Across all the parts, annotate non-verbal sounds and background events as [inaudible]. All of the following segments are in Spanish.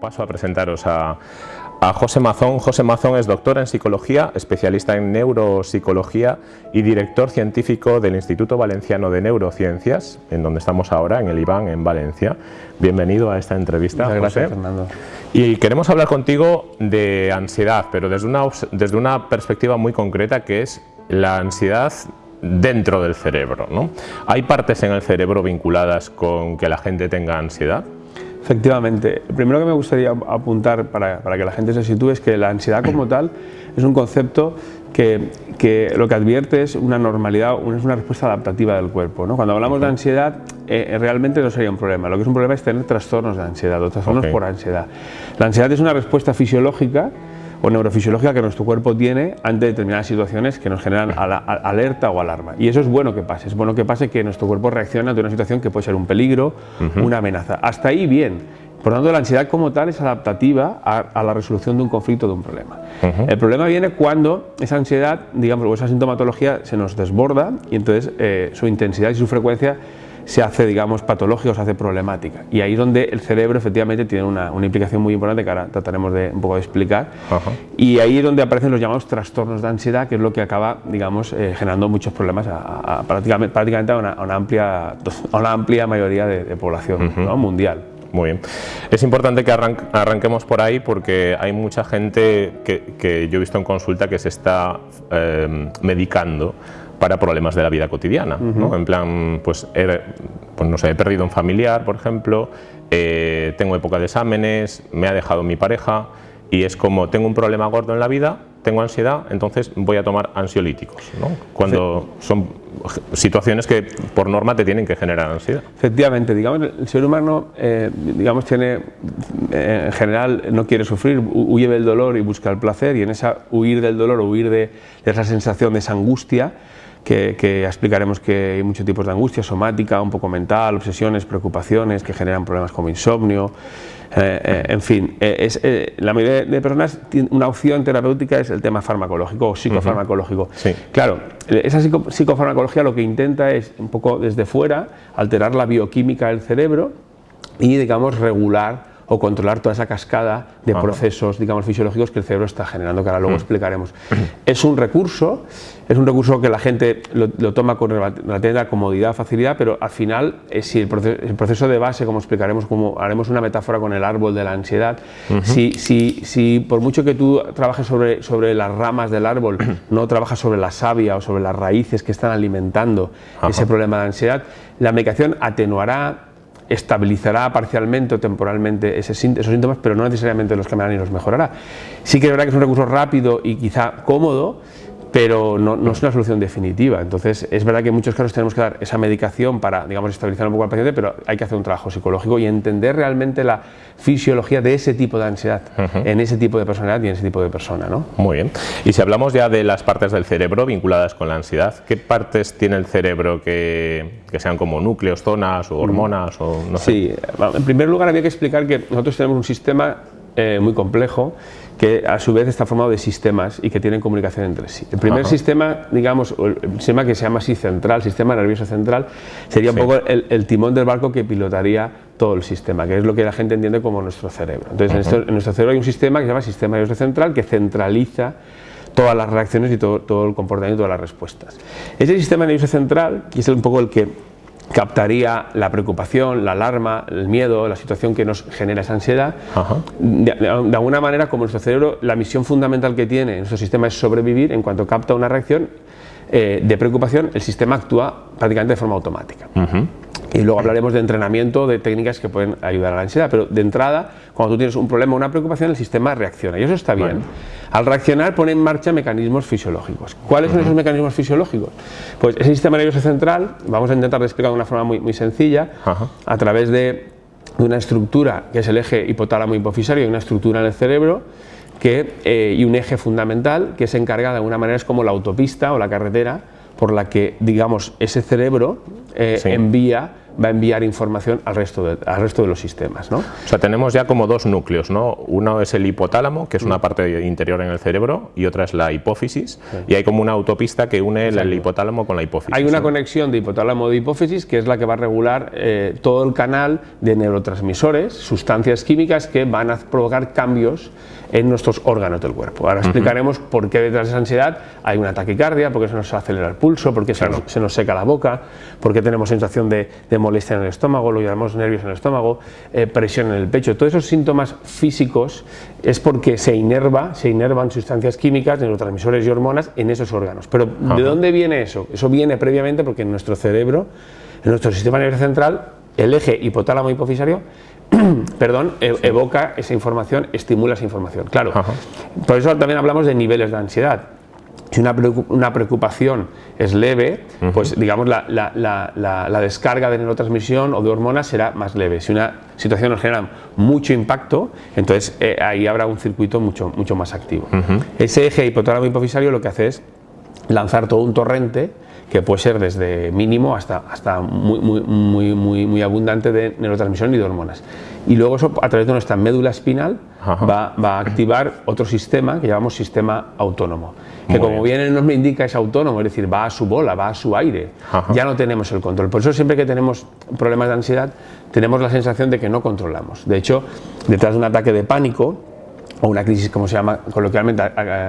paso a presentaros a, a José Mazón. José Mazón es doctor en psicología, especialista en neuropsicología y director científico del Instituto Valenciano de Neurociencias, en donde estamos ahora, en el IBAN, en Valencia. Bienvenido a esta entrevista, Muchas gracias, José. Fernando. Y queremos hablar contigo de ansiedad, pero desde una, desde una perspectiva muy concreta que es la ansiedad dentro del cerebro. ¿no? ¿Hay partes en el cerebro vinculadas con que la gente tenga ansiedad? Efectivamente, lo primero que me gustaría apuntar para, para que la gente se sitúe es que la ansiedad como [clears throat] tal es un concepto que, que lo que advierte es una normalidad, es una respuesta adaptativa del cuerpo. ¿no? Cuando hablamos de ansiedad, eh, realmente no sería un problema. Lo que es un problema es tener trastornos de ansiedad o trastornos por ansiedad. La ansiedad es una respuesta fisiológica o neurofisiológica que nuestro cuerpo tiene ante determinadas situaciones que nos generan alerta o alarma. Y eso es bueno que pase, es bueno que pase que nuestro cuerpo reaccione ante una situación que puede ser un peligro, una amenaza. Hasta ahí bien. Por tanto, la ansiedad como tal es adaptativa a, a la resolución de un conflicto, de un problema. El problema viene cuando esa ansiedad, digamos, o esa sintomatología se nos desborda y entonces eh, su intensidad y su frecuencia se hace, digamos, patológica o se hace problemática. Y ahí es donde el cerebro efectivamente tiene una, una implicación muy importante que ahora trataremos de un poco de explicar. Ajá. Y ahí es donde aparecen los llamados trastornos de ansiedad, que es lo que acaba, digamos, eh, generando muchos problemas a, a- a prácticamente, prácticamente a, una, a una amplia, [laughs] a una amplia mayoría de, de población ¿no? mundial. Muy bien. Es importante que arran- arranquemos por ahí porque hay mucha gente que, que yo he visto en consulta que se está eh, medicando para problemas de la vida cotidiana. ¿no? En plan, pues, he, pues no sé, he perdido un familiar, por ejemplo, eh, tengo época de exámenes, me ha dejado mi pareja y es como tengo un problema gordo en la vida, tengo ansiedad, entonces voy a tomar ansiolíticos. ¿no? Cuando son situaciones que por norma te tienen que generar ansiedad. Efectivamente, digamos, el ser humano, eh, digamos, tiene, eh, en general, no quiere sufrir, hu- huye del dolor y busca el placer, y en esa huir del dolor o huir de, de esa sensación, de esa angustia, que, que explicaremos que hay muchos tipos de angustia, somática, un poco mental, obsesiones, preocupaciones, que generan problemas como insomnio, eh, eh, en fin, eh, es, la mayoría de personas tiene una opción terapéutica es el tema farmacológico o psicofarmacológico. Sí. Claro, esa psico- psicofarmacología lo que intenta es un poco desde fuera alterar la bioquímica del cerebro y digamos regular o controlar toda esa cascada de Ajá. procesos digamos fisiológicos que el cerebro está generando que ahora luego explicaremos. [clears throat] Es un recurso, es un recurso que la gente lo, lo toma con rela- relativa comodidad, facilidad, pero al final eh, si el proceso, el proceso de base, como explicaremos, como haremos una metáfora con el árbol de la ansiedad, si, si, si por mucho que tú trabajes sobre, sobre las ramas del árbol, [clears throat] no trabajas sobre la savia o sobre las raíces que están alimentando ese problema de ansiedad, la medicación atenuará estabilizará parcialmente o temporalmente esos síntomas, pero no necesariamente los cambiará ni los mejorará. Sí que es verdad que es un recurso rápido y quizá cómodo, pero no, no es una solución definitiva. Entonces, es verdad que en muchos casos tenemos que dar esa medicación para, digamos, estabilizar un poco al paciente, pero hay que hacer un trabajo psicológico y entender realmente la fisiología de ese tipo de ansiedad, en ese tipo de personalidad y en ese tipo de persona, ¿no? Muy bien. Y si hablamos ya de las partes del cerebro vinculadas con la ansiedad, ¿qué partes tiene el cerebro que, que sean como núcleos, zonas o hormonas o no sé? Sí, bueno, en primer lugar había que explicar que nosotros tenemos un sistema eh, muy complejo que a su vez está formado de sistemas y que tienen comunicación entre sí. El primer Ajá. sistema, digamos, el sistema que se llama así central, sistema nervioso central, sería un poco el, el timón del barco que pilotaría todo el sistema, que es lo que la gente entiende como nuestro cerebro. Entonces, en, esto- en nuestro cerebro hay un sistema que se llama sistema nervioso central que centraliza todas las reacciones y todo, todo el comportamiento, todas las respuestas. Ese sistema nervioso central, que es un poco el que captaría la preocupación, la alarma, el miedo, la situación que nos genera esa ansiedad, Ajá. de, de- de alguna manera, como nuestro cerebro, la misión fundamental que tiene nuestro sistema es sobrevivir, en cuanto capta una reacción eh, de preocupación, el sistema actúa prácticamente de forma automática. Y luego hablaremos de entrenamiento, de técnicas que pueden ayudar a la ansiedad, pero de entrada, cuando tú tienes un problema o una preocupación, el sistema reacciona y eso está bien. Al reaccionar pone en marcha mecanismos fisiológicos. ¿Cuáles son esos mecanismos fisiológicos? Pues ese sistema nervioso central, vamos a intentar explicar de una forma muy, muy sencilla, a través de de una estructura que es el eje hipotálamo hipofisario y una estructura en el cerebro que, eh, y un eje fundamental que se encarga de alguna manera es como la autopista o la carretera por la que digamos ese cerebro eh, Sí. envía va a enviar información al resto de, al resto de los sistemas. ¿no? O sea, tenemos ya como dos núcleos, ¿no? Uno es el hipotálamo, que es una parte interior en el cerebro, y otra es la hipófisis, y hay como una autopista que une el hipotálamo con la hipófisis. Hay una conexión de hipotálamo de hipófisis que es la que va a regular eh, todo el canal de neurotransmisores, sustancias químicas que van a provocar cambios en nuestros órganos del cuerpo. Ahora explicaremos por qué detrás de esa ansiedad hay una taquicardia, por qué se nos acelera el pulso, por qué se, nos, seca la boca, por qué tenemos sensación de, molestia en el estómago, lo llamamos nervios en el estómago, eh, presión en el pecho. Todos esos síntomas físicos es porque se inerva, se inervan sustancias químicas, neurotransmisores y hormonas en esos órganos. Pero ¿de dónde viene eso? Eso viene previamente porque en nuestro cerebro, en nuestro sistema nervioso central, el eje hipotálamo hipofisario [clears throat] perdón, e, evoca esa información, estimula esa información. Claro, por eso también hablamos de niveles de ansiedad. Si una preocupación es leve, pues digamos la, la, descarga de neurotransmisión o de hormonas será más leve. Si una situación nos genera mucho impacto, entonces eh, ahí habrá un circuito mucho, mucho más activo. Ese eje hipotálamo hipofisario lo que hace es lanzar todo un torrente que puede ser desde mínimo hasta, hasta muy, muy, muy, muy, muy abundante de neurotransmisión y de hormonas. Y luego eso a través de nuestra médula espinal va, va, a activar otro sistema que llamamos sistema autónomo, que como bien el nombre indica es autónomo, es decir, va a su bola, va a su aire, ya no tenemos el control. Por eso siempre que tenemos problemas de ansiedad tenemos la sensación de que no controlamos. De hecho, detrás de un ataque de pánico, o una crisis, como se llama coloquialmente,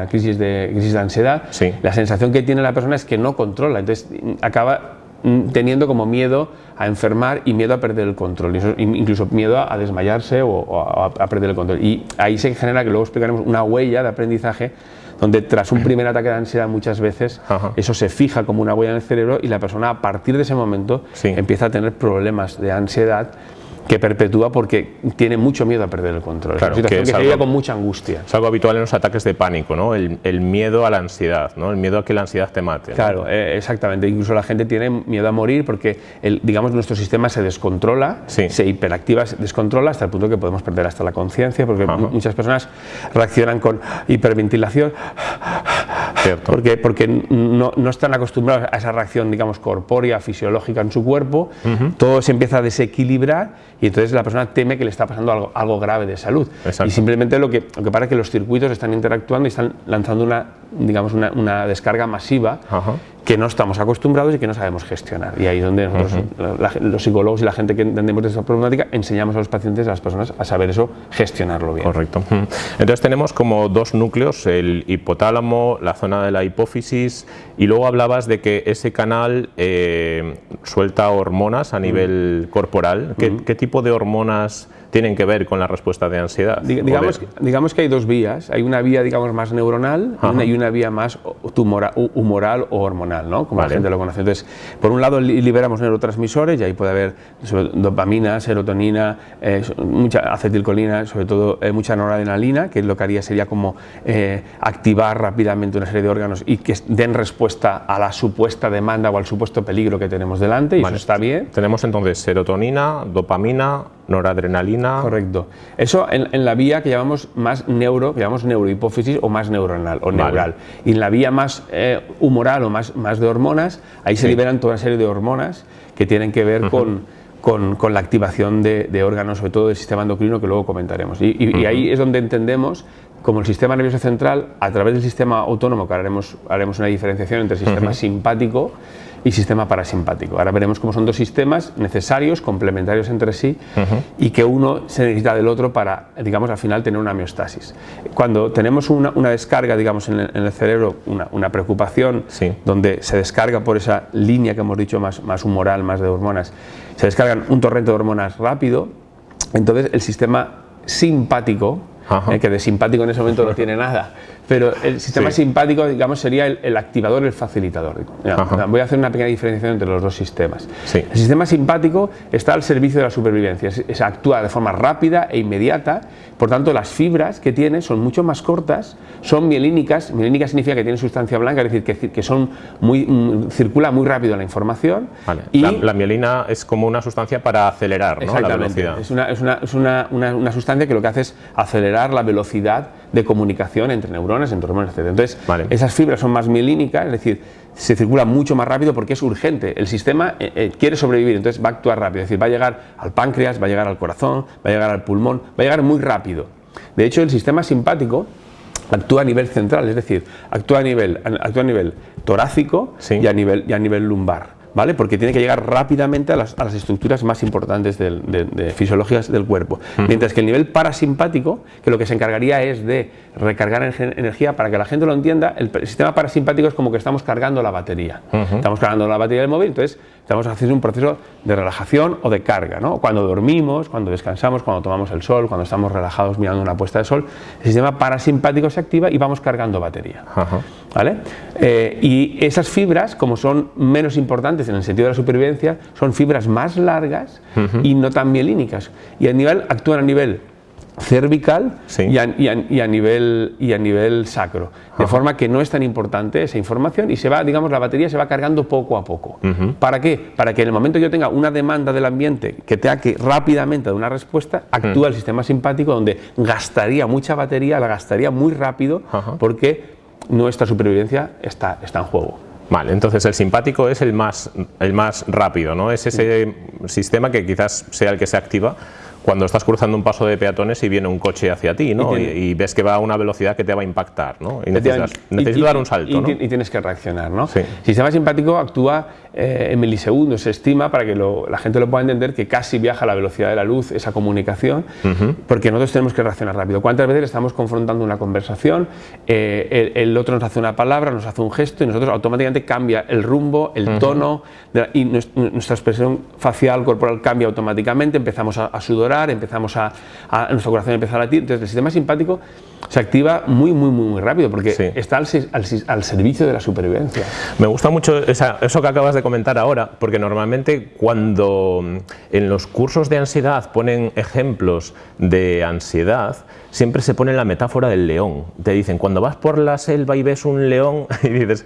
crisis de, crisis de ansiedad, la sensación que tiene la persona es que no controla, entonces acaba mm, teniendo como miedo a enfermar y miedo a perder el control, incluso miedo a desmayarse o, a, perder el control. Y ahí se genera, que luego explicaremos, una huella de aprendizaje donde tras un primer ataque de ansiedad muchas veces eso se fija como una huella en el cerebro y la persona a partir de ese momento empieza a tener problemas de ansiedad que perpetúa porque tiene mucho miedo a perder el control. Claro, es una situación que, se con mucha angustia. Es algo habitual en los ataques de pánico, ¿no? El, miedo a la ansiedad, ¿no? El miedo a que la ansiedad te mate. Claro, eh, exactamente. Incluso la gente tiene miedo a morir porque, el, digamos, nuestro sistema se descontrola, se hiperactiva, se descontrola hasta el punto que podemos perder hasta la conciencia, porque muchas personas reaccionan con hiperventilación, porque, porque no, no, están acostumbrados a esa reacción, digamos, corpórea, fisiológica en su cuerpo, todo se empieza a desequilibrar y entonces la persona teme que le está pasando algo, algo grave de salud. Y simplemente lo que, lo que pasa es que los circuitos están interactuando y están lanzando una, digamos, una, una descarga masiva que no estamos acostumbrados y que no sabemos gestionar. Y ahí es donde nosotros, los psicólogos y la gente que entendemos de esta problemática, enseñamos a los pacientes, a las personas, a saber eso, gestionarlo bien. Correcto. Entonces tenemos como dos núcleos, el hipotálamo, la zona de la hipófisis, y luego hablabas de que ese canal eh, suelta hormonas a nivel corporal. ¿Qué, ¿Qué, tipo de hormonas tienen que ver con la respuesta de ansiedad. digamos, digamos que hay dos vías, hay una vía digamos más neuronal y una vía más tumoral, humoral o hormonal, ¿no? como la gente lo conoce. Entonces, por un lado liberamos neurotransmisores y ahí puede haber dopamina, serotonina, eh, mucha acetilcolina, sobre todo eh, mucha noradrenalina, que lo que haría sería como eh, activar rápidamente una serie de órganos y que den respuesta a la supuesta demanda o al supuesto peligro que tenemos delante y eso está bien. Tenemos entonces serotonina, dopamina, noradrenalina. Correcto. Eso en, la vía que llamamos más neuro, que llamamos neurohipófisis o más neuronal o neural. Y en la vía más eh, humoral o más, más de hormonas, ahí se liberan toda una serie de hormonas que tienen que ver con, con, la activación de, órganos, sobre todo del sistema endocrino, que luego comentaremos. Y, ahí es donde entendemos como el sistema nervioso central, a través del sistema autónomo, que haremos, haremos una diferenciación entre el sistema simpático y sistema parasimpático. Ahora veremos cómo son dos sistemas necesarios, complementarios entre sí y que uno se necesita del otro para, digamos, al final tener una homeostasis. Cuando tenemos una, descarga, digamos, en el, cerebro, una, preocupación, donde se descarga por esa línea que hemos dicho más, más humoral, más de hormonas, se descargan un torrente de hormonas rápido, entonces el sistema simpático, eh, que de simpático en ese momento no tiene nada, pero el sistema simpático, digamos, sería el, activador, el facilitador. voy a hacer una pequeña diferenciación entre los dos sistemas. El sistema simpático está al servicio de la supervivencia, actúa de forma rápida e inmediata, por tanto las fibras que tiene son mucho más cortas, son mielínicas, mielínica significa que tiene sustancia blanca, es decir, que, son muy, mm, circula muy rápido la información. Y la, mielina es como una sustancia para acelerar ¿no? la velocidad. Es, una, es, una, es una, una sustancia que lo que hace es acelerar la velocidad de comunicación entre neuronas, entre hormonas, etc. Entonces, esas fibras son más mielínicas, es decir, se circula mucho más rápido porque es urgente. El sistema eh, eh, quiere sobrevivir, entonces va a actuar rápido. Es decir, va a llegar al páncreas, va a llegar al corazón, va a llegar al pulmón, va a llegar muy rápido. De hecho, el sistema simpático actúa a nivel central, es decir, actúa a nivel, actúa a nivel torácico y, a nivel, y a nivel lumbar. ¿Vale? Porque tiene que llegar rápidamente a las, estructuras más importantes de, fisiologías del cuerpo. Mientras que el nivel parasimpático, que lo que se encargaría es de recargar energía, para que la gente lo entienda, el, sistema parasimpático es como que estamos cargando la batería. Estamos cargando la batería del móvil, entonces estamos haciendo un proceso de relajación o de carga. ¿no? Cuando dormimos, cuando descansamos, cuando tomamos el sol, cuando estamos relajados mirando una puesta de sol, el sistema parasimpático se activa y vamos cargando batería. ¿vale? Eh, y esas fibras, como son menos importantes en el sentido de la supervivencia, son fibras más largas y no tan mielínicas. Y a nivel, actúan a nivel cervical y, a, nivel, y a nivel sacro. De forma que no es tan importante esa información y se va, digamos, la batería se va cargando poco a poco. ¿Para qué? Para que en el momento que yo tenga una demanda del ambiente que tenga que rápidamente dar una respuesta, actúa el sistema simpático donde gastaría mucha batería, la gastaría muy rápido porque nuestra supervivencia está, está en juego. Vale, entonces el simpático es el más, el más rápido, ¿no? Es ese sistema que quizás sea el que se activa cuando estás cruzando un paso de peatones y viene un coche hacia ti, ¿no? Y, ves que va a una velocidad que te va a impactar, ¿no? Y necesitas, dar un salto, ¿no? Y tienes que reaccionar, ¿no? Sí. El sistema simpático actúa eh, en milisegundos, se estima, para que la gente lo pueda entender, que casi viaja a la velocidad de la luz esa comunicación, porque nosotros tenemos que reaccionar rápido. ¿Cuántas veces estamos confrontando una conversación, eh, el, otro nos hace una palabra, nos hace un gesto y nosotros automáticamente cambia el rumbo, el tono y nuestra expresión facial, corporal cambia automáticamente, empezamos a, a sudorar, empezamos a, nuestro corazón empieza a latir, entonces el sistema simpático se activa muy, muy, muy, muy rápido porque está al, al, servicio de la supervivencia. Me gusta mucho eso que acabas de comentar ahora, porque normalmente cuando en los cursos de ansiedad ponen ejemplos de ansiedad, siempre se pone la metáfora del león. Te dicen, cuando vas por la selva y ves un león, [laughs] y dices,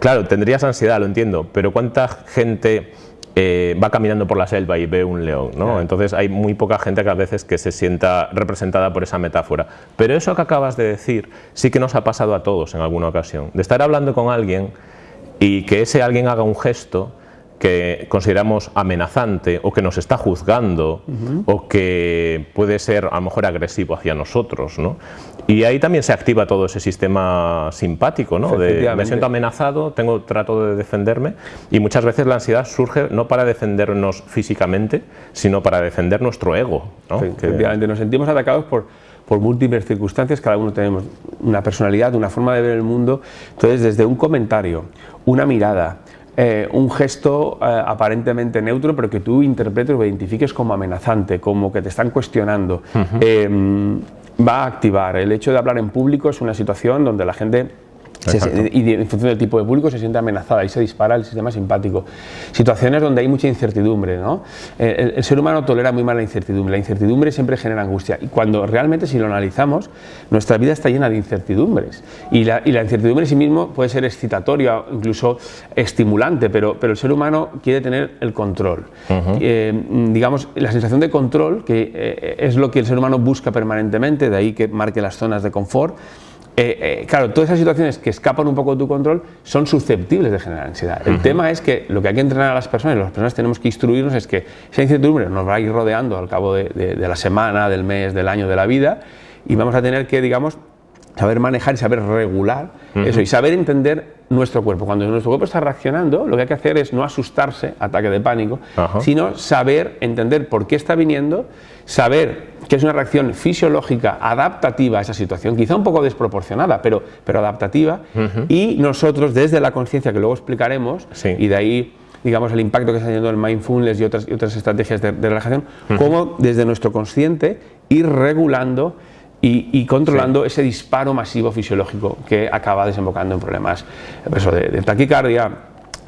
claro, tendrías ansiedad, lo entiendo, pero ¿cuánta gente eh, va caminando por la selva y ve un león, ¿no? Entonces hay muy poca gente que a veces que se sienta representada por esa metáfora. Pero eso que acabas de decir sí que nos ha pasado a todos en alguna ocasión. De estar hablando con alguien y que ese alguien haga un gesto que consideramos amenazante o que nos está juzgando o que puede ser a lo mejor agresivo hacia nosotros. ¿no? Y ahí también se activa todo ese sistema simpático, ¿no? de me siento amenazado, tengo trato de defenderme y muchas veces la ansiedad surge no para defendernos físicamente, sino para defender nuestro ego. ¿no? efectivamente, nos sentimos atacados por, por múltiples circunstancias, cada uno tenemos una personalidad, una forma de ver el mundo, entonces desde un comentario, una mirada, eh, un gesto eh, aparentemente neutro, pero que tú interpretes o identifiques como amenazante, como que te están cuestionando, em, va a activar. El hecho de hablar en público es una situación donde la gente y en función del tipo de público se siente amenazada y se dispara el sistema simpático. Situaciones donde hay mucha incertidumbre. ¿no? El, ser humano tolera muy mal la incertidumbre. La incertidumbre siempre genera angustia. Y cuando realmente, si lo analizamos, nuestra vida está llena de incertidumbres. Y la, y la incertidumbre en sí mismo puede ser excitatoria, incluso estimulante, pero, pero el ser humano quiere tener el control. Eh, digamos, la sensación de control, que eh, es lo que el ser humano busca permanentemente, de ahí que marque las zonas de confort, eh, eh, claro, todas esas situaciones que escapan un poco de tu control son susceptibles de generar ansiedad. El tema es que lo que hay que entrenar a las personas, y las personas tenemos que instruirnos, es que esa incertidumbre nos va a ir rodeando al cabo de, la semana, del mes, del año, de la vida, y vamos a tener que, digamos, saber manejar y saber regular eso y saber entender nuestro cuerpo. Cuando nuestro cuerpo está reaccionando, lo que hay que hacer es no asustarse, ataque de pánico, sino saber entender por qué está viniendo, saber que es una reacción fisiológica adaptativa a esa situación, quizá un poco desproporcionada, pero, pero adaptativa, y nosotros desde la conciencia, que luego explicaremos, y de ahí digamos el impacto que está teniendo el mindfulness y otras, otras estrategias de, relajación, cómo desde nuestro consciente ir regulando y, controlando ese disparo masivo fisiológico que acaba desembocando en problemas de, taquicardia,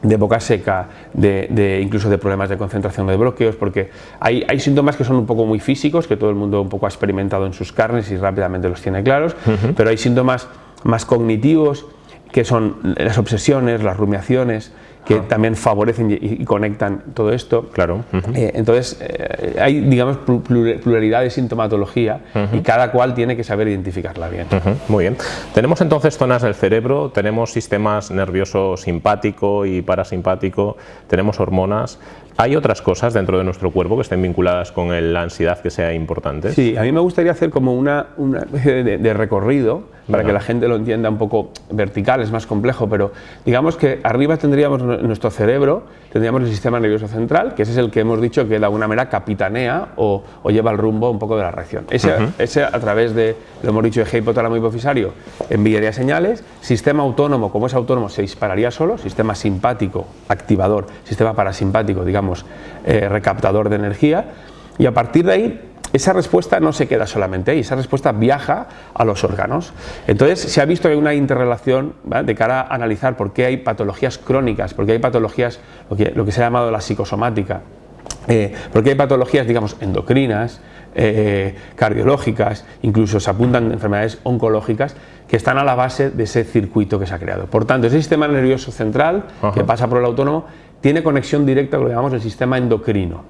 de boca seca, de, incluso de problemas de concentración de bloqueos, porque hay, hay, síntomas que son un poco muy físicos, que todo el mundo un poco ha experimentado en sus carnes y rápidamente los tiene claros, pero hay síntomas más cognitivos, que son las obsesiones, las rumiaciones, que también favorecen y, conectan todo esto. Claro. Eh, entonces, eh, hay, digamos, pluralidad de sintomatología y cada cual tiene que saber identificarla bien. Muy bien. Tenemos entonces zonas del cerebro, tenemos sistemas nervioso simpático y parasimpático, tenemos hormonas. ¿Hay otras cosas dentro de nuestro cuerpo que estén vinculadas con la ansiedad que sea importante? Sí, a mí me gustaría hacer como una, una de, de recorrido para que la gente lo entienda un poco vertical, es más complejo, pero digamos que arriba tendríamos nuestro cerebro, tendríamos el sistema nervioso central, que ese es el que hemos dicho que de alguna manera capitanea o, lleva el rumbo un poco de la reacción. Ese, ese a través de, lo hemos dicho, de hipotálamo hipofisario, enviaría señales, sistema autónomo, como es autónomo, se dispararía solo, sistema simpático, activador, sistema parasimpático, digamos, eh, recaptador de energía, y a partir de ahí esa respuesta no se queda solamente ahí, esa respuesta viaja a los órganos. Entonces se ha visto que hay una interrelación de cara a analizar por qué hay patologías crónicas, por qué hay patologías, lo que, lo que se ha llamado la psicosomática, eh, porque hay patologías, digamos, endocrinas, eh, cardiológicas, incluso se apuntan enfermedades oncológicas que están a la base de ese circuito que se ha creado. Por tanto, ese sistema nervioso central que pasa por el autónomo tiene conexión directa con lo que llamamos el sistema endocrino,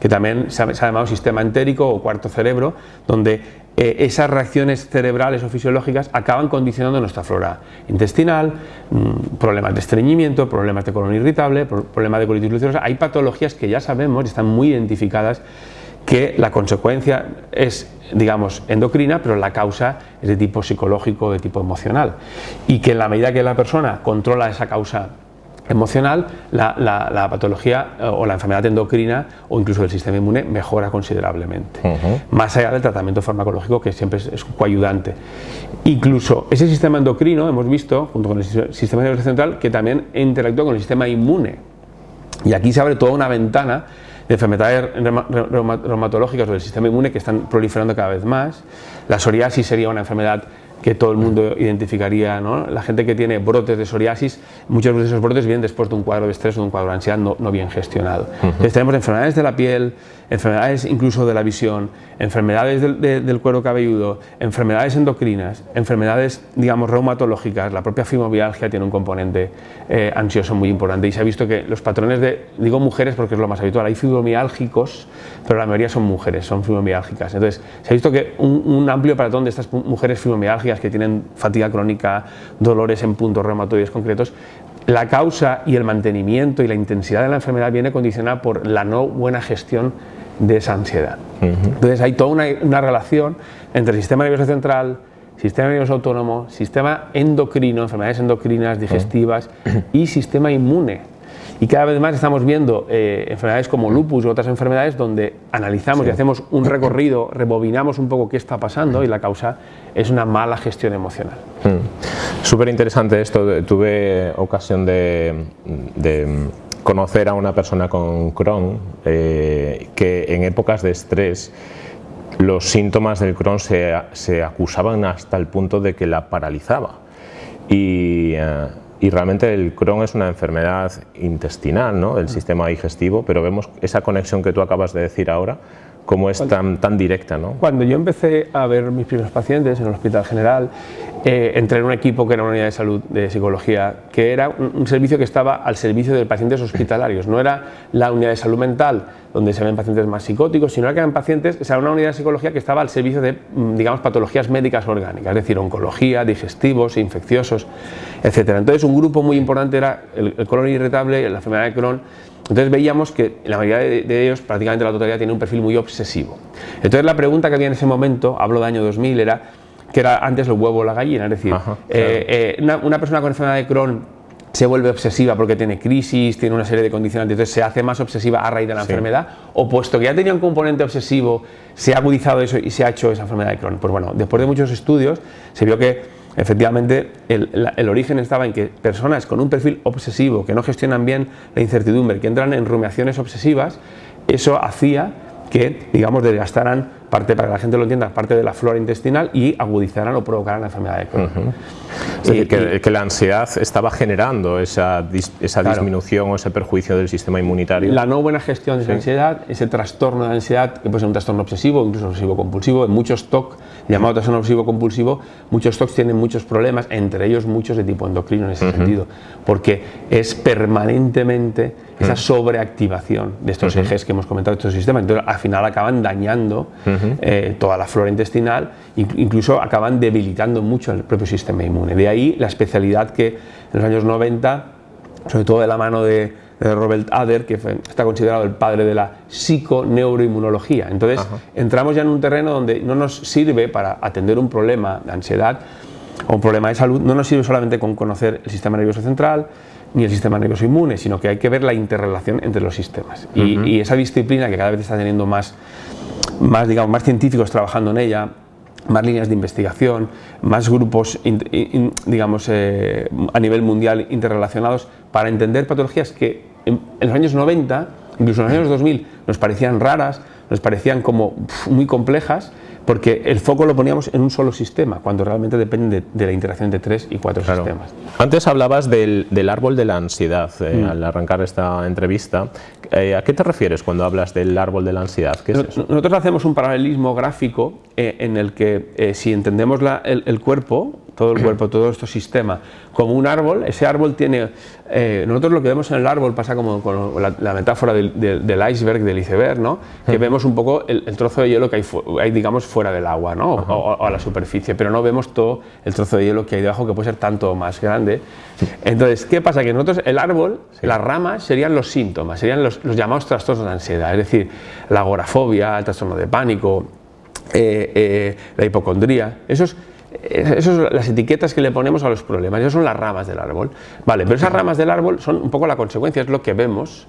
que también se ha, llamado sistema entérico o cuarto cerebro, donde eh, esas reacciones cerebrales o fisiológicas acaban condicionando nuestra flora intestinal, mm, problemas de estreñimiento, problemas de colon irritable, problemas de colitis ulcerosa. Hay patologías que ya sabemos y están muy identificadas que la consecuencia es, digamos, endocrina, pero la causa es de tipo psicológico, de tipo emocional. Y que en la medida que la persona controla esa causa emocional, la, patología eh, o la enfermedad endocrina o incluso el sistema inmune mejora considerablemente. Más allá del tratamiento farmacológico que siempre es, coayudante. Incluso ese sistema endocrino hemos visto, junto con el sistema nervioso central, que también interactúa con el sistema inmune. Y aquí se abre toda una ventana de enfermedades reumatológicas o del sistema inmune que están proliferando cada vez más. La psoriasis sería una enfermedad que todo el mundo identificaría. ¿no? La gente que tiene brotes de psoriasis, muchos de esos brotes vienen después de un cuadro de estrés o de un cuadro de ansiedad no, no bien gestionado. Entonces tenemos enfermedades de la piel, enfermedades incluso de la visión, enfermedades del, del, cuero cabelludo, enfermedades endocrinas, enfermedades, digamos, reumatológicas, la propia fibromialgia tiene un componente eh, ansioso muy importante y se ha visto que los patrones de, digo mujeres porque es lo más habitual, hay fibromiálgicos, pero la mayoría son mujeres, son fibromiálgicas. Entonces se ha visto que un, un amplio patrón de estas mujeres que tienen fatiga crónica, dolores en puntos reumatoides concretos, la causa y el mantenimiento y la intensidad de la enfermedad viene condicionada por la no buena gestión de esa ansiedad. Entonces hay toda una, una, relación entre el sistema nervioso central, sistema nervioso autónomo, sistema endocrino, enfermedades endocrinas, digestivas y sistema inmune. Y cada vez más estamos viendo eh, enfermedades como lupus u otras enfermedades donde analizamos y hacemos un recorrido, rebobinamos un poco qué está pasando y la causa es una mala gestión emocional. Mm. Súper interesante esto. Tuve ocasión de, conocer a una persona con Crohn eh, que en épocas de estrés los síntomas del Crohn se, se, acusaban hasta el punto de que la paralizaba. Y, eh, y realmente el Crohn es una enfermedad intestinal, ¿no? del sistema digestivo, pero vemos esa conexión que tú acabas de decir ahora, cómo es tan, tan directa. ¿no? Cuando yo empecé a ver mis primeros pacientes en el Hospital General, eh, entré en un equipo que era una unidad de salud de psicología, que era un, servicio que estaba al servicio de pacientes hospitalarios, no era la unidad de salud mental donde se ven pacientes más psicóticos, sino que eran pacientes, era una unidad de psicología que estaba al servicio de, mm, digamos, patologías médicas orgánicas, es decir, oncología, digestivos, infecciosos, etc. Entonces un grupo muy importante era el, el colon irritable, la enfermedad de Crohn, entonces veíamos que la mayoría de, ellos, prácticamente la totalidad, tiene un perfil muy obsesivo. Entonces la pregunta que había en ese momento, hablo de año 2000, era que era antes el huevo o la gallina, es decir, eh, eh, una, persona con enfermedad de Crohn se vuelve obsesiva porque tiene crisis, tiene una serie de condicionantes, entonces se hace más obsesiva a raíz de la enfermedad, o puesto que ya tenía un componente obsesivo, se ha agudizado eso y se ha hecho esa enfermedad de Crohn. Pues bueno, después de muchos estudios se vio que Efectivamente, el, origen estaba en que personas con un perfil obsesivo, que no gestionan bien la incertidumbre, que entran en rumiaciones obsesivas, eso hacía que, digamos, desgastaran parte, para que la gente lo entienda, parte de la flora intestinal y agudizaran o provocaran la enfermedad de Crohn. Es decir, que, la ansiedad estaba generando esa, esa disminución o ese perjuicio del sistema inmunitario. La no buena gestión de esa ansiedad, ese trastorno de ansiedad, que puede ser un trastorno obsesivo, incluso obsesivo compulsivo, en muchos TOC, llamado trastorno obsesivo compulsivo, muchos TOC tienen muchos problemas, entre ellos muchos de tipo endocrino en ese sentido, porque es permanentemente esa sobreactivación de estos ejes que hemos comentado, de estos sistemas. Entonces, al final acaban dañando eh, toda la flora intestinal, incluso acaban debilitando mucho el propio sistema inmune. De ahí la especialidad que en los años 90, sobre todo de la mano de, Robert Ader, que está considerado el padre de la psiconeuroinmunología. Entonces, entramos ya en un terreno donde no nos sirve para atender un problema de ansiedad o un problema de salud, no nos sirve solamente con conocer el sistema nervioso central, ni el sistema nervioso inmune, sino que hay que ver la interrelación entre los sistemas. y, esa disciplina que cada vez está teniendo más, más, digamos, más científicos trabajando en ella, más líneas de investigación, más grupos, digamos, eh, a nivel mundial interrelacionados para entender patologías que en, los años 90, incluso en los años 2000, nos parecían raras, nos parecían como muy complejas porque el foco lo poníamos en un solo sistema, cuando realmente depende de, la interacción de tres y cuatro sistemas. Antes hablabas del, árbol de la ansiedad, eh, mm. al arrancar esta entrevista. Eh, ¿A qué te refieres cuando hablas del árbol de la ansiedad? Nosotros hacemos un paralelismo gráfico eh, en el que si entendemos el, cuerpo, todo el cuerpo, todo este sistema, como un árbol, ese árbol tiene, eh, nosotros lo que vemos en el árbol pasa como con la, metáfora del, iceberg, del iceberg, ¿no? que vemos un poco el, trozo de hielo que hay, digamos, fuera del agua, ¿no? O, a la superficie, pero no vemos todo el trozo de hielo que hay debajo, que puede ser tanto más grande. Entonces, ¿qué pasa? Que nosotros, el árbol, las ramas serían los síntomas, serían los, llamados trastornos de ansiedad, es decir, la agorafobia, el trastorno de pánico, eh, eh, la hipocondría, esos esas son las etiquetas que le ponemos a los problemas, esas son las ramas del árbol. Vale, pero esas ramas del árbol son un poco la consecuencia, es lo que vemos,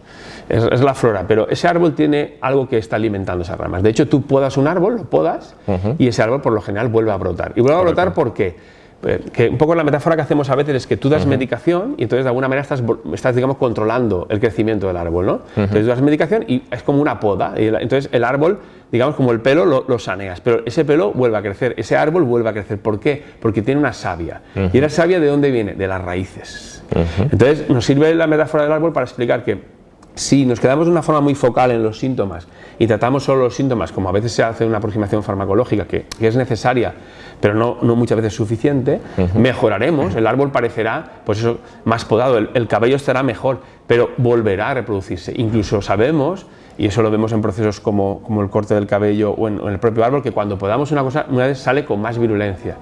es, la flora, pero ese árbol tiene algo que está alimentando esas ramas. De hecho, tú podas un árbol, lo podas, y ese árbol por lo general vuelve a brotar. ¿Y vuelve a brotar por qué? Eh, que un poco la metáfora que hacemos a veces es que tú das medicación y entonces de alguna manera estás, estás digamos, controlando el crecimiento del árbol, ¿no? Entonces tú das medicación y es como una poda, y entonces el árbol, digamos, como el pelo lo, saneas, pero ese pelo vuelve a crecer, ese árbol vuelve a crecer. ¿Por qué? Porque tiene una savia. ¿Y la savia de dónde viene? De las raíces. Entonces nos sirve la metáfora del árbol para explicar que si nos quedamos de una forma muy focal en los síntomas y tratamos solo los síntomas, como a veces se hace una aproximación farmacológica que, es necesaria, pero no, no, muchas veces suficiente, mejoraremos, el árbol parecerá pues eso, más podado, el, cabello estará mejor, pero volverá a reproducirse. Incluso sabemos, y eso lo vemos en procesos como, como el corte del cabello o en, el propio árbol, que cuando podamos una cosa, una vez sale con más virulencia.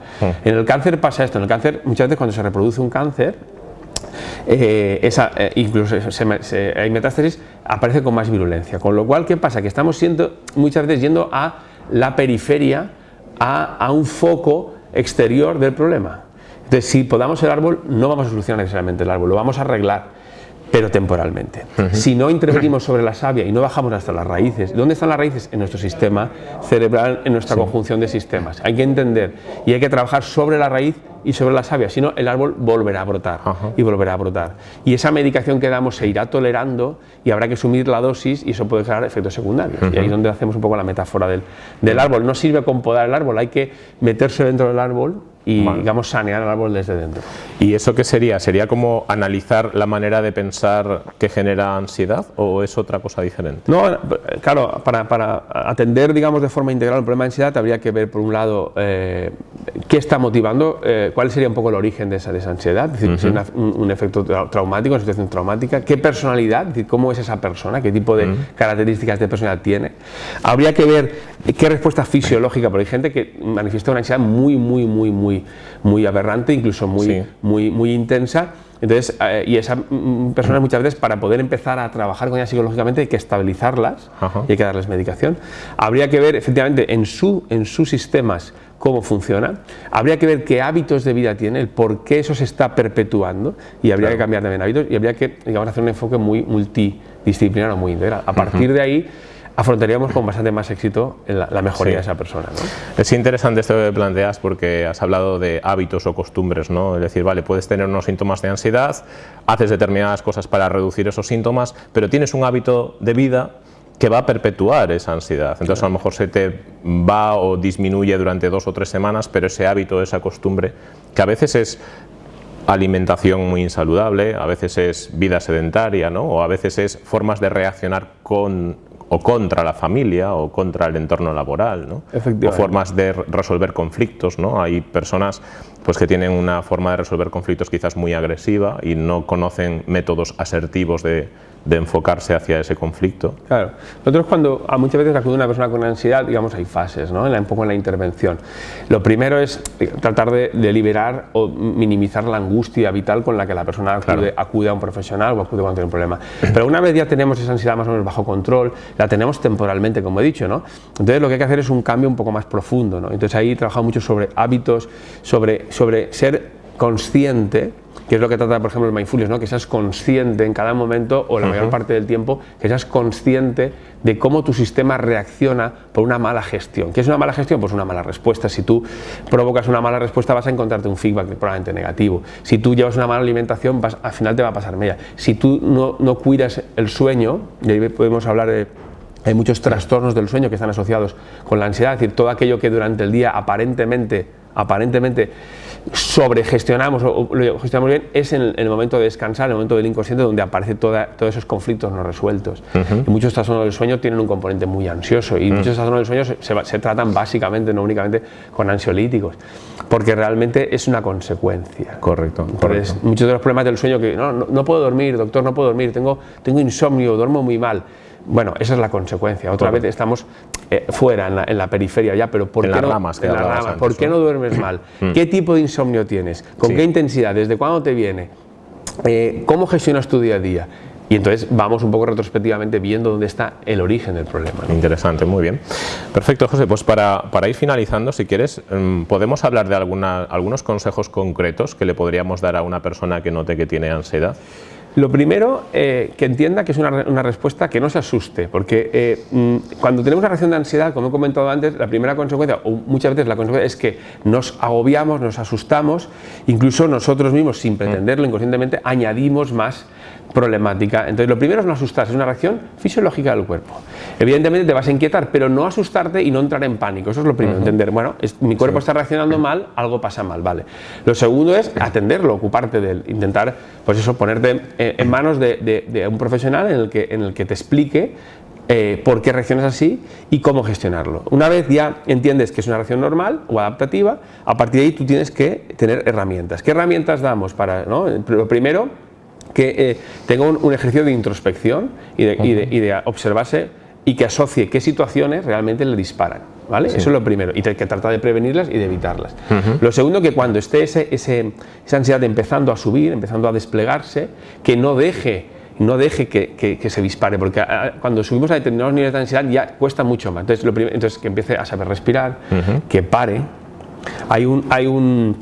En el cáncer pasa esto, en el cáncer muchas veces cuando se reproduce un cáncer, eh, esa, eh, incluso hay metástasis, aparece con más virulencia. Con lo cual, ¿qué pasa? Que estamos siendo, muchas veces yendo a la periferia, a, un foco exterior del problema. Entonces, si podamos el árbol, no vamos a solucionar necesariamente el árbol, lo vamos a arreglar pero temporalmente. Si no intervenimos sobre la savia y no bajamos hasta las raíces, ¿dónde están las raíces? En nuestro sistema cerebral, en nuestra conjunción de sistemas. Hay que entender y hay que trabajar sobre la raíz y sobre la savia, si no el árbol volverá a brotar y volverá a brotar. Y esa medicación que damos se irá tolerando y habrá que sumir la dosis y eso puede crear efectos secundarios. Y ahí es donde hacemos un poco la metáfora del, del árbol. No sirve con podar el árbol, hay que meterse dentro del árbol y digamos sanear el árbol desde dentro. ¿Y eso qué sería? ¿Sería como analizar la manera de pensar que genera ansiedad o es otra cosa diferente? No, claro, para, para atender digamos de forma integral el problema de ansiedad habría que ver por un lado eh, qué está motivando, eh, cuál sería un poco el origen de esa, de ansiedad, es decir, si es un, efecto traumático, una situación traumática, qué personalidad, decir, cómo es esa persona, qué tipo de características de personalidad tiene. Habría que ver qué respuesta fisiológica, porque hay gente que manifiesta una ansiedad muy, muy, muy, muy, muy aberrante, incluso muy, muy, muy intensa. Entonces, eh, y esas mm, personas muchas veces para poder empezar a trabajar con ellas psicológicamente hay que estabilizarlas y hay que darles medicación. Habría que ver efectivamente en, su, en sus sistemas cómo funciona. Habría que ver qué hábitos de vida tiene, el por qué eso se está perpetuando y habría que cambiar también hábitos y habría que digamos, hacer un enfoque muy multidisciplinario, muy integral. A partir de ahí afrontaríamos con bastante más éxito la, mejoría de esa persona. Es interesante esto que planteas porque has hablado de hábitos o costumbres, ¿no? es decir, vale, puedes tener unos síntomas de ansiedad, haces determinadas cosas para reducir esos síntomas, pero tienes un hábito de vida que va a perpetuar esa ansiedad. Entonces a lo mejor se te va o disminuye durante dos o tres semanas, pero ese hábito, esa costumbre, que a veces es alimentación muy insaludable, a veces es vida sedentaria, ¿no? o a veces es formas de reaccionar con o contra la familia o contra el entorno laboral, ¿no? o formas de resolver conflictos. ¿no? Hay personas pues, que tienen una forma de resolver conflictos quizás muy agresiva y no conocen métodos asertivos de, de enfocarse hacia ese conflicto. Claro. Nosotros cuando a muchas veces acude una persona con ansiedad, digamos, hay fases, ¿no? En la, un poco en la intervención. Lo primero es tratar de, liberar o minimizar la angustia vital con la que la persona acude, a un profesional o acude cuando tiene un problema. Pero una vez ya tenemos esa ansiedad más o menos bajo control, la tenemos temporalmente, como he dicho, ¿no? Entonces lo que hay que hacer es un cambio un poco más profundo, ¿no? Entonces ahí he trabajado mucho sobre hábitos, sobre, sobre ser consciente que es lo que trata, por ejemplo, el mindfulness, ¿no? que seas consciente en cada momento o la mayor parte del tiempo, que seas consciente de cómo tu sistema reacciona por una mala gestión. ¿Qué es una mala gestión? Pues una mala respuesta. Si tú provocas una mala respuesta vas a encontrarte un feedback probablemente negativo. Si tú llevas una mala alimentación, vas, al final te va a pasar media. Si tú no, no cuidas el sueño, y ahí podemos hablar de hay muchos trastornos del sueño que están asociados con la ansiedad, es decir, todo aquello que durante el día aparentemente, aparentemente sobregestionamos o lo gestionamos bien es en el, momento de descansar, en el momento del inconsciente donde aparecen todos esos conflictos no resueltos. Y muchos trastornos del sueño tienen un componente muy ansioso y muchos trastornos del sueño se, tratan básicamente, no únicamente con ansiolíticos, porque realmente es una consecuencia. Correcto. Entonces, muchos de los problemas del sueño que no, no, puedo dormir, doctor, no puedo dormir, tengo, tengo insomnio, duermo muy mal. Bueno, esa es la consecuencia. Otra vez estamos eh, fuera, en la, periferia ya, pero ¿por, qué, no, ramas, ¿por qué no duermes mal? [clears throat] ¿Qué tipo de insomnio tienes? ¿Con qué intensidad? ¿Desde cuándo te viene? Eh, ¿Cómo gestionas tu día a día? Y entonces vamos un poco retrospectivamente viendo dónde está el origen del problema. Interesante, muy bien. Perfecto, José. Pues para, para ir finalizando, si quieres, mm, podemos hablar de alguna, algunos consejos concretos que le podríamos dar a una persona que note que tiene ansiedad. Lo primero, eh, que entienda que es una, respuesta que no se asuste, porque eh, mm, cuando tenemos una reacción de ansiedad, como he comentado antes, la primera consecuencia, o muchas veces la consecuencia es que nos agobiamos, nos asustamos, incluso nosotros mismos, sin pretenderlo, inconscientemente, añadimos más problemática. Entonces, lo primero es no asustarse, es una reacción fisiológica del cuerpo. Evidentemente te vas a inquietar, pero no asustarte y no entrar en pánico. Eso es lo primero, entender, bueno, mi cuerpo está reaccionando mal, algo pasa mal, vale. Lo segundo es atenderlo, ocuparte de él, intentar, pues eso, ponerte en manos de, un profesional en el que, en el que te explique eh, por qué reaccionas así y cómo gestionarlo. Una vez ya entiendes que es una reacción normal o adaptativa, a partir de ahí tú tienes que tener herramientas. ¿Qué herramientas damos para, no? Lo primero, que eh, tenga un, ejercicio de introspección y de, observarse y que asocie qué situaciones realmente le disparan. ¿vale? Eso es lo primero, y que trata de prevenirlas y de evitarlas. Lo segundo, que cuando esté ese, esa ansiedad empezando a subir, empezando a desplegarse, que no deje no deje que, se dispare, porque ah, cuando subimos a determinados niveles de ansiedad ya cuesta mucho más. Entonces, lo entonces que empiece a saber respirar, que pare. Hay un hay un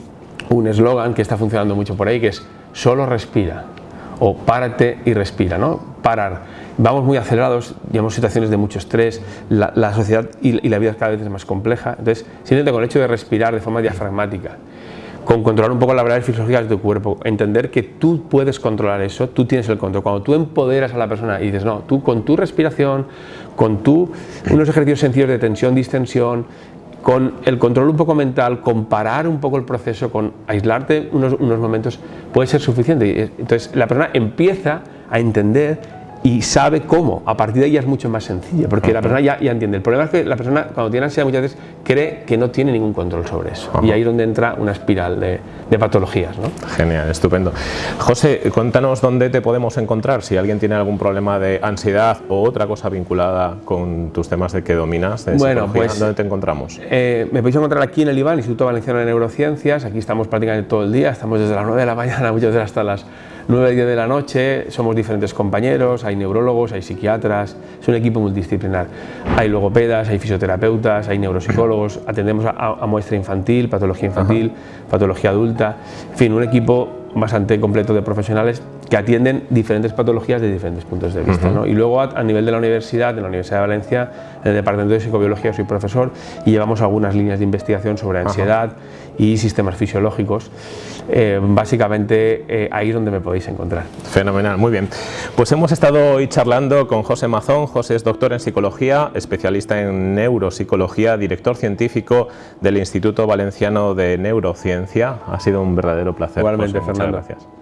eslogan que está funcionando mucho por ahí que es solo respira o párate y respira, ¿no? Parar. Vamos muy acelerados, llevamos situaciones de mucho estrés, la, sociedad y, la vida cada vez es más compleja, entonces simplemente con el hecho de respirar de forma diafragmática, con controlar un poco las variables fisiológicas de tu cuerpo, entender que tú puedes controlar eso, tú tienes el control. Cuando tú empoderas a la persona y dices, no, tú con tu respiración, con tu, unos ejercicios sencillos de tensión, distensión, con el control un poco mental, comparar un poco el proceso, con aislarte unos, unos momentos, puede ser suficiente. Entonces la persona empieza a entender y sabe cómo. A partir de ahí es mucho más sencilla, porque la persona ya, ya, entiende. El problema es que la persona cuando tiene ansiedad muchas veces cree que no tiene ningún control sobre eso. Y ahí es donde entra una espiral de, de patologías. ¿no? Genial, estupendo. José, cuéntanos dónde te podemos encontrar si alguien tiene algún problema de ansiedad o otra cosa vinculada con tus temas de que dominas. bueno, pues, ¿dónde te encontramos? Eh, me podéis encontrar aquí en el IVAN, Instituto Valenciano de Neurociencias. Aquí estamos prácticamente todo el día, estamos desde las 9 de la mañana, [laughs] muchas veces hasta las 9 10 de la noche, somos diferentes compañeros, hay neurólogos, hay psiquiatras, es un equipo multidisciplinar. Hay logopedas, hay fisioterapeutas, hay neuropsicólogos, [clears throat] atendemos a, muestra infantil, patología infantil, patología adulta, en fin, un equipo bastante completo de profesionales que atienden diferentes patologías de diferentes puntos de vista. Y luego a, nivel de la universidad, en la Universidad de Valencia, en el Departamento de Psicobiología soy profesor y llevamos algunas líneas de investigación sobre ansiedad y sistemas fisiológicos. Eh, básicamente eh, ahí es donde me podéis encontrar. Fenomenal, muy bien. Pues hemos estado hoy charlando con José Mazón. José es doctor en psicología, especialista en neuropsicología, director científico del Instituto Valenciano de Neurociencia. Ha sido un verdadero placer. Igualmente, Fernando. gracias.